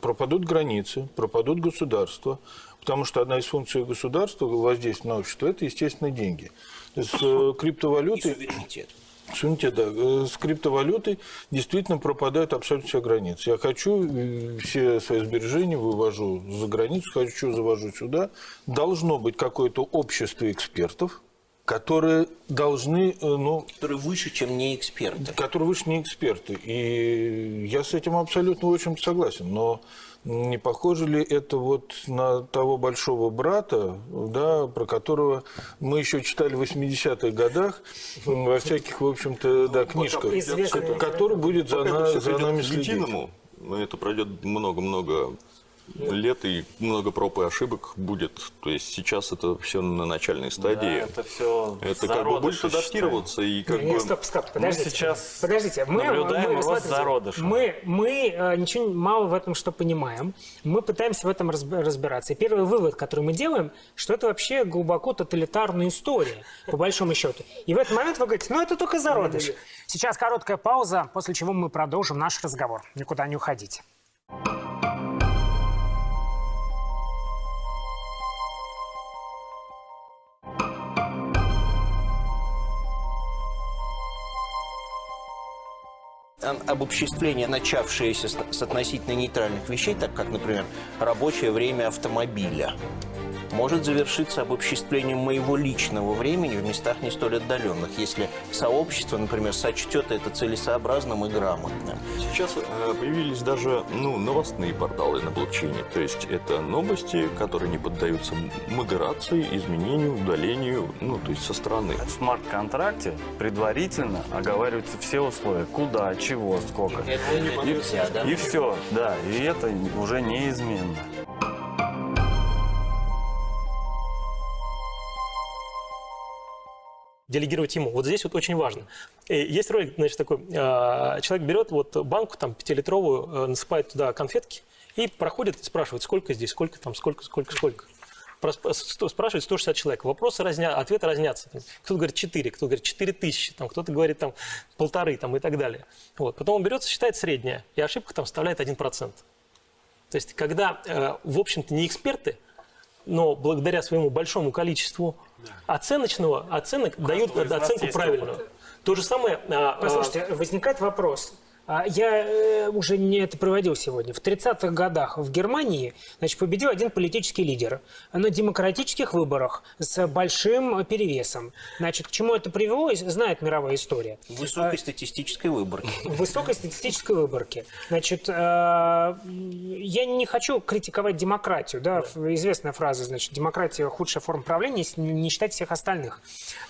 Пропадут границы, пропадут государства, потому что одна из функций государства, воздействия на общество, это, естественно, деньги. Есть, э, И криптовалюты... суверенитет. Суверенитет, да. Э, С криптовалютой действительно пропадают абсолютно все границы. Я хочу э, все свои сбережения вывожу за границу, хочу завожу сюда. Должно быть какое-то общество экспертов, которые должны, э, ну, которые выше, чем не эксперты. которые выше не эксперты. И я с этим абсолютно очень согласен. Но не похоже ли это вот на того большого брата, да, про которого мы еще читали в 80-х годах во всяких, в общем-то, да, книжках, который будет за, на- за нами следить. это пройдет много-много лет и много проб и ошибок будет. То есть сейчас это все на начальной Да, стадии. это все это как бы будет адаптироваться и как Не, бы... стоп, стоп, подождите. сейчас подождите. Мы, наблюдаем мы, рост зародыша. Мы, мы э, ничего мало в этом что понимаем. Мы пытаемся в этом разб- разбираться. И первый вывод, который мы делаем, что это вообще глубоко тоталитарная история, по большому счету. И в этот момент вы говорите, ну это только зародыш. Сейчас короткая пауза, после чего мы продолжим наш разговор. Никуда не уходите. Обобществление, начавшееся с, относительно нейтральных вещей, так как, например, рабочее время автомобиля, может завершиться обобществлением моего личного времени в местах не столь отдаленных, если сообщество, например, сочтет это целесообразным и грамотным. Сейчас э, появились даже ну, новостные порталы на блокчейне. То есть это новости, которые не поддаются модерации, изменению, удалению, ну, то есть со стороны. В смарт-контракте предварительно оговариваются все условия. Куда, чего, сколько. Это нельзя, да? И все, да, и это уже неизменно. Делегировать ему. Вот здесь вот очень важно. Э, Есть ролик, значит, такой, э, человек берет вот банку там пятилитровую, э, насыпает туда конфетки и проходит спрашивает, сколько здесь, сколько там, сколько, сколько, сколько. Сто- Спрашивает 160 человек. Вопросы разня... ответы разнятся. Кто-то говорит 4, кто-то говорит 4 тысячи, там, кто-то говорит там полторы там, и так далее. Вот. Потом он берется, считает среднее, и ошибка там составляет 1%. То есть, когда, э, в общем-то, не эксперты, но благодаря своему большому количеству оценочного, оценок дают оценку правильную. То же самое... а, а, Послушайте, возникает вопрос. А, Я э, уже не это проводил сегодня. В 30-х годах в Германии значит, победил один политический лидер на демократических выборах с большим перевесом. Значит, к чему это привело, знает мировая история. Высокой статистической выборки. *laughs* Высокой статистической выборке. Значит, э, я не хочу критиковать демократию. Да? Известная фраза, значит, демократия худшая форма правления, если не считать всех остальных.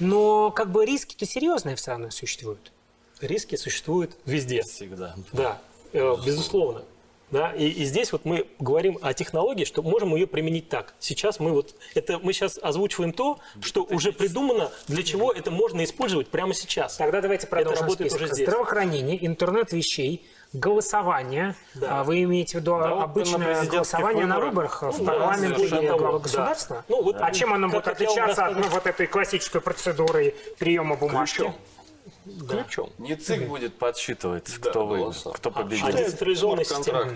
Но как бы риски-то серьезные все равно существуют. Риски существуют везде. Всегда. Да, э, безусловно. Да? И, и здесь вот мы говорим о технологии, что можем ее применить так. Сейчас мы вот это мы сейчас озвучиваем то, что уже придумано, для чего это можно использовать прямо сейчас. Тогда давайте продолжим работает список. уже здесь. Здравоохранение, интернет вещей, голосование. Да. А Вы имеете в виду на обычное президентских голосование на выборах. выборах в да, парламент или совершенно главу да. государства? Ну, вот, а чем оно как будет отличаться от ну, вот этой классической процедуры приема бумажки? Ключом. Ключом. Не ЦИК будет подсчитывать, Да, кто вы, кто А победит. децентрализованная система.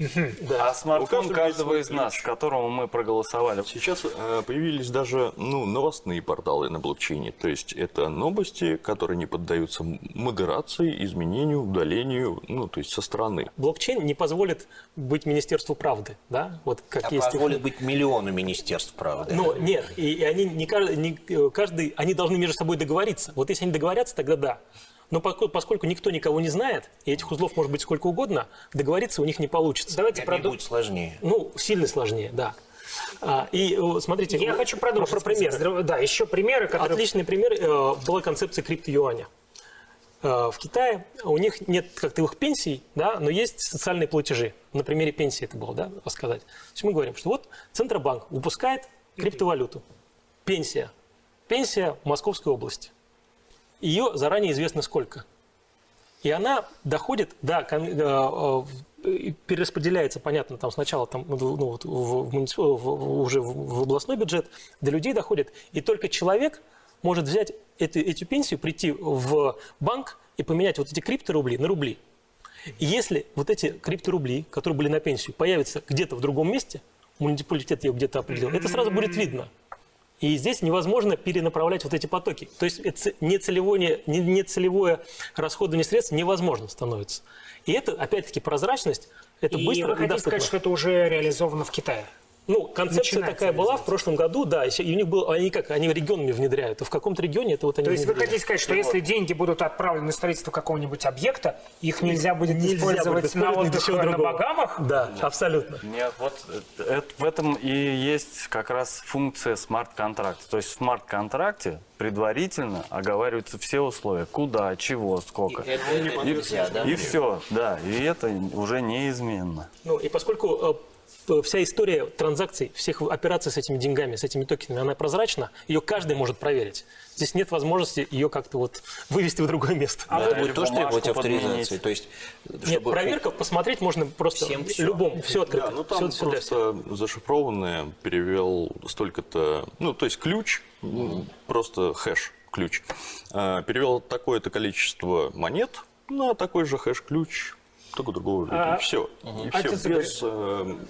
Смарт-контракт. А смартфон каждого каждого из нас, ключ. которому мы проголосовали. Сейчас э, появились даже ну, новостные порталы на блокчейне. То есть это новости, которые не поддаются модерации, изменению, удалению, ну, то есть со стороны. Блокчейн не позволит быть Министерству правды, да? Вот как А есть. позволит быть миллиону министерств, правда. Но нет, и, и они не каждый, не, э, каждый, они должны между собой договориться. Вот если они договорятся, тогда да. Но поскольку, никто никого не знает, и этих узлов может быть сколько угодно, договориться у них не получится. Давайте продолжим. будет сложнее. Ну, сильно сложнее, да. А, и смотрите, Я вот хочу продолжить. про, про список. примеры. Здраво- Да, еще примеры, которые... Отличный пример э, была концепция крипто-юаня. Э, в Китае у них нет как таковых пенсий, да, но есть социальные платежи. На примере пенсии это было, да, рассказать. То есть мы говорим, что вот Центробанк выпускает криптовалюту. Пенсия. Пенсия в Московской области. Ее заранее известно сколько. И она доходит, кон- э, э, перераспределяется, понятно, там сначала там, ну, вот, в, в в- уже в областной бюджет, до людей доходит. И только человек может взять эту, эту пенсию, прийти в банк и поменять вот эти крипторубли на рубли. И если вот эти крипторубли, которые были на пенсию, появятся где-то в другом месте, муниципалитет ее где-то определил, это сразу будет видно. И здесь невозможно перенаправлять вот эти потоки. То есть это нецелевое, не- нецелевое расходование средств невозможно становится. И это, опять-таки, прозрачность, это И быстро вы хотите доступно. сказать, что это уже реализовано в Китае? Ну, концепция начинается такая была в прошлом году, да, и и у них было, они как, они регионами внедряют, и в каком-то регионе это вот они То есть вы внедряют. хотите сказать, что если деньги будут отправлены на строительство какого-нибудь объекта, их нельзя будет Нельзя использовать будет на использовать отдых ничего на другого. Багамах? Да, абсолютно. Нет, вот это- это- в этом и есть как раз функция смарт-контракта. То есть в смарт-контракте предварительно оговариваются все условия. Куда, чего, сколько. И это- это нельзя, да? И все, да, и это уже неизменно. Ну, и поскольку э, вся история транзакций, всех операций с этими деньгами, с этими токенами, она прозрачна, ее каждый может проверить. Здесь нет возможности ее как-то вот вывести в другое место. А это будет тоже требовать авторизации. То есть, Нет, чтобы проверка посмотреть можно просто Всем всё. любому, все открыто. Да, ну там всех. просто зашифрованное перевел столько-то, ну то есть ключ, ну, просто хэш ключ, а, перевел такое-то количество монет на такой же хэш-ключ, только другого А, все. И все отец без э,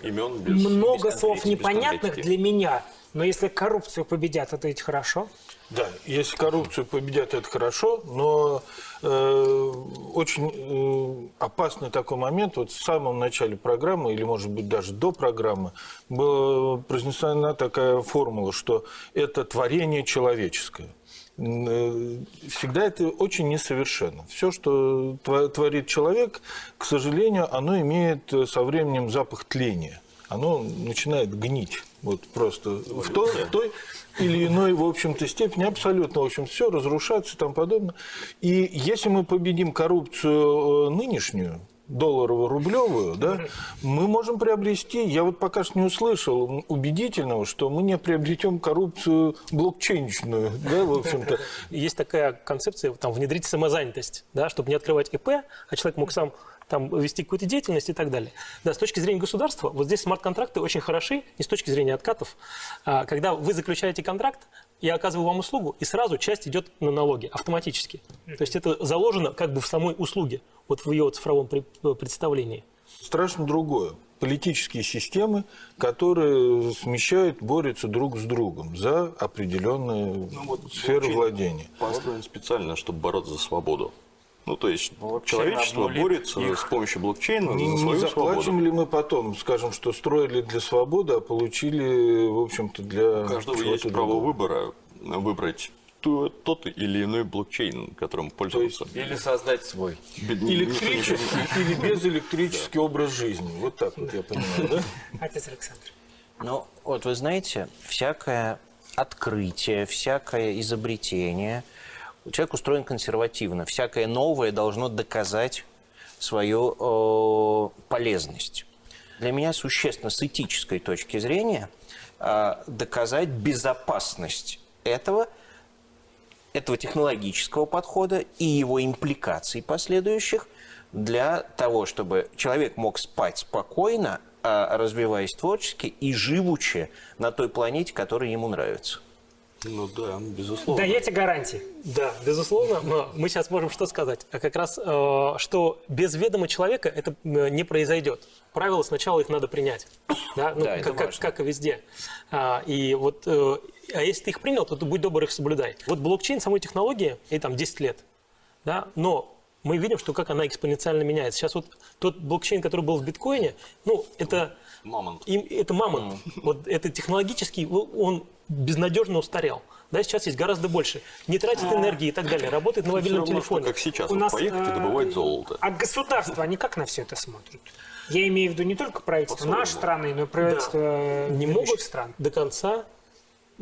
имен, без Много без слов без непонятных конкретики. для меня, но если коррупцию победят, это ведь хорошо. Да, если коррупцию победят, это хорошо, но э, очень э, опасный такой момент. Вот в самом начале программы, или, может быть, даже до программы, была произнесена такая формула, что это творение человеческое. Э, Всегда это очень несовершенно. Все, что творит человек, к сожалению, оно имеет э, со временем запах тления. Оно начинает гнить. Вот просто в той, в той или иной, в общем-то, степени абсолютно, в общем, все разрушаться и тому подобное. И если мы победим коррупцию э, нынешнюю, долларово-рублевую, да, мы можем приобрести, я вот пока что не услышал убедительного, что мы не приобретем коррупцию блокчейнчную, да, в общем-то. Есть такая концепция, там, внедрить самозанятость, да, чтобы не открывать ИП, а человек мог сам там, вести какую-то деятельность и так далее. Да, с точки зрения государства, вот здесь смарт-контракты очень хороши, не с точки зрения откатов. А, когда вы заключаете контракт, я оказываю вам услугу, и сразу часть идет на налоги автоматически. То есть это заложено как бы в самой услуге, вот в ее цифровом при- представлении. Страшно другое. Политические системы, которые смещают, борются друг с другом за определенные сферы блокчейн владения. Построен специально, чтобы бороться за свободу. Ну, то есть Блокчейн человечество борется их. с помощью блокчейна Не, за не свою заплатим свободу. ли мы потом, скажем, что строили для свободы, а получили, в общем-то, для У каждого есть право выбора выбрать тот или иной блокчейн, которым пользоваться. Или создать свой. Электрический *laughs* или безэлектрический образ жизни. Вот так вот я понимаю, да? Отец Александр. Ну, вот вы знаете, всякое открытие, всякое изобретение, человек устроен консервативно. Всякое новое должно доказать свою э, полезность. Для меня существенно с этической точки зрения э, доказать безопасность этого, этого технологического подхода и его импликаций последующих для того, чтобы человек мог спать спокойно, а, развиваясь творчески и живучи на той планете, которая ему нравится. Ну да, безусловно. Даете гарантии? Да, безусловно, но мы сейчас можем что сказать? А как раз, э, что без ведома человека это э, не произойдет. Правила сначала их надо принять, *coughs* да, ну, Да, это как, как, важно. как и везде. А, и вот, э, а если ты их принял, то ты будь добр их соблюдай. Вот блокчейн самой технологии, и там 10 лет, да, но мы видим, что как она экспоненциально меняется. Сейчас вот тот блокчейн, который был в биткоине, ну, это... Мамонт. Им, это мамонт. *laughs* Вот это технологический, он безнадежно устарел. Да, сейчас есть гораздо больше. Не тратит энергии и так далее. Работает на мобильном равно, что телефоне. как сейчас, У вот нас, поехать и э, добывать золото. А государство, они как на все это смотрят? Я имею в виду не только правительство нашей страны, но и правительство э, не могут стран. до конца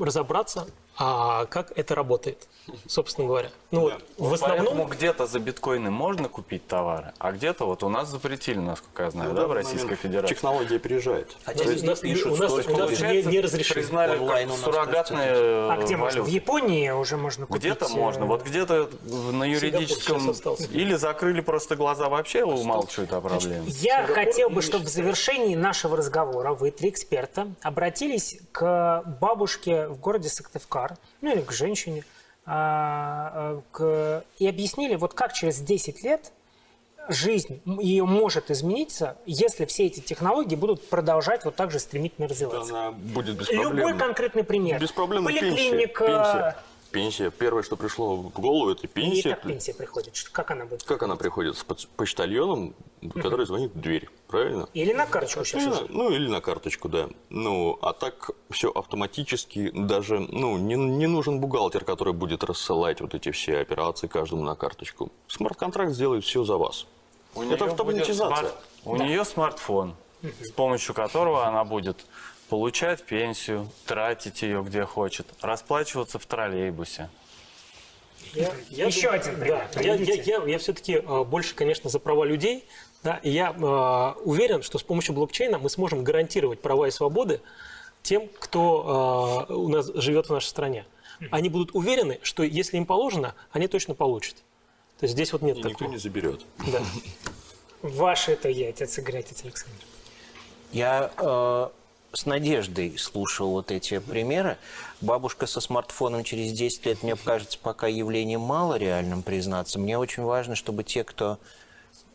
разобраться, а как это работает, собственно говоря. Ну вот, в Поэтому основном... где-то за биткоины можно купить товары, а где-то вот у нас запретили, насколько я знаю, да, в Российской Федерации. Технология опережает. Хотя у нас, пишут, у нас- что у нас не, не разрешили. Признали Онлайн как суррогатные А где можно? В. Японии уже можно купить. Где-то э, можно, вот где-то на юридическом... Или закрыли просто глаза вообще, умалчивают о проблеме. Я хотел бы, чтобы в завершении нашего разговора вы, три эксперта, обратились к бабушке в городе Сыктывкар, ну или к женщине, а, а, к- и объяснили, вот как через 10 лет жизнь ее может измениться, если все эти технологии будут продолжать вот так же стремительно развиваться. Она будет без Любой проблем. конкретный пример. Без проблем. Поликлиника. Пенсия. Пенсия. Первое, что пришло в голову, это И пенсия. как пенсия приходит? Как она будет? Как она приходит? С поч- почтальоном, который звонит в дверь. Правильно? Или на карточку сейчас Или уже. ну, или на карточку, да. Ну, а так все автоматически, даже, ну, не, не нужен бухгалтер, который будет рассылать вот эти все операции каждому на карточку. Смарт-контракт сделает все за вас. У Это автоматизация. смарт- У нее смартфон, с помощью которого она будет получать пенсию, тратить ее где хочет, расплачиваться в троллейбусе. Я- я Еще думаю- один пример. Да, я, я, я, я все-таки больше, конечно, за права людей. Да, и я э, уверен, что с помощью блокчейна мы сможем гарантировать права и свободы тем, кто э, у нас живет в нашей стране. Они будут уверены, что если им положено, они точно получат. То есть здесь вот нет И никто такого. не заберет. Да. Ваше это я, отец Игорь, отец Александр. Я э, с надеждой слушал вот эти примеры. Бабушка со смартфоном через 10 лет, мне кажется, пока явлением мало реальным признаться. Мне очень важно, чтобы те, кто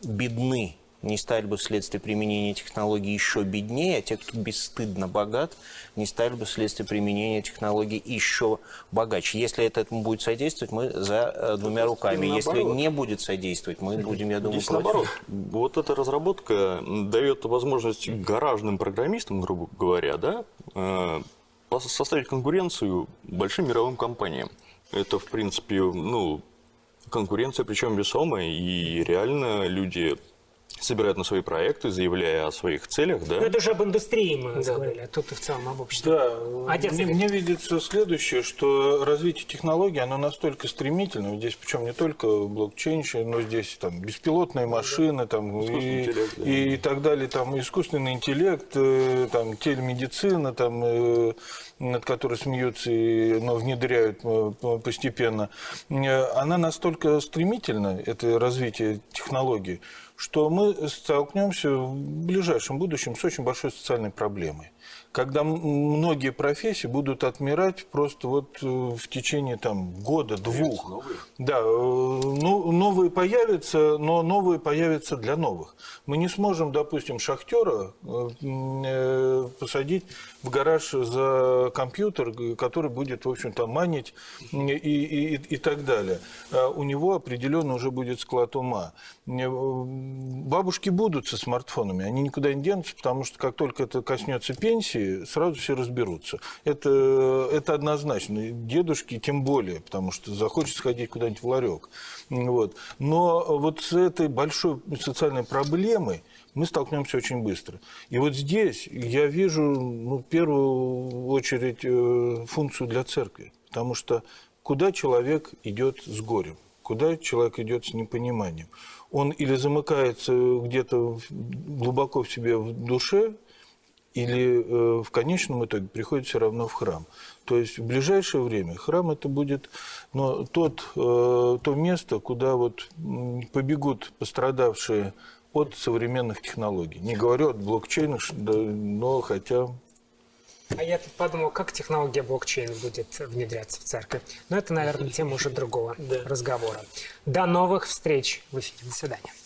бедны, не стали бы вследствие применения технологий еще беднее, а те, кто бесстыдно богат, не стали бы вследствие применения технологий еще богаче. Если это этому будет содействовать, мы за э, двумя руками. Если не будет содействовать, мы будем, я думаю, Здесь против. наоборот. Вот эта разработка дает возможность гаражным программистам, грубо говоря, да, э, составить конкуренцию большим мировым компаниям. Это, в принципе, ну, конкуренция, причем весомая, и реально люди собирают на свои проекты, заявляя о своих целях, да. Ну, это уже об индустрии мы говорили, а тут и в целом об обществе. Да, Отец мне, мне видится следующее, что развитие технологий, оно настолько стремительно, здесь причем не только блокчейн, но здесь там беспилотные машины, там, и, интеллект, да. и так далее, там искусственный интеллект, э, там телемедицина, там, э, над которой смеются, и, но внедряют э, по- постепенно, она настолько стремительна, это развитие технологий, что мы столкнемся в ближайшем будущем с очень большой социальной проблемой. Когда многие профессии будут отмирать просто вот э, в течение там года, двух. Да, э, ну, новые появятся, но новые появятся для новых. Мы не сможем, допустим, шахтера э, посадить в гараж за компьютер, который будет, в общем-то, манить и, и, и, так далее. А У него определенно уже будет склад ума. Бабушки будут со смартфонами, они никуда не денутся, потому что как только это коснется пенсии, сразу все разберутся. Это, это однозначно. Дедушки тем более, потому что захочет сходить куда-нибудь в ларек. Вот. Но вот с этой большой социальной проблемой мы столкнемся очень быстро. И вот здесь я вижу ну, в первую очередь э, функцию для церкви. Потому что куда человек идет с горем? куда человек идет с непониманием. Он или замыкается где-то глубоко в себе в душе, или э, в конечном итоге приходит все равно в храм. То есть в ближайшее время храм это будет но тот, э, то место, куда вот побегут пострадавшие от современных технологий. Не говорю от блокчейна, да, но хотя А я тут подумал, как технология блокчейн будет внедряться в церковь. Но это, наверное, тема уже другого *laughs* разговора. До новых встреч в эфире. До свидания.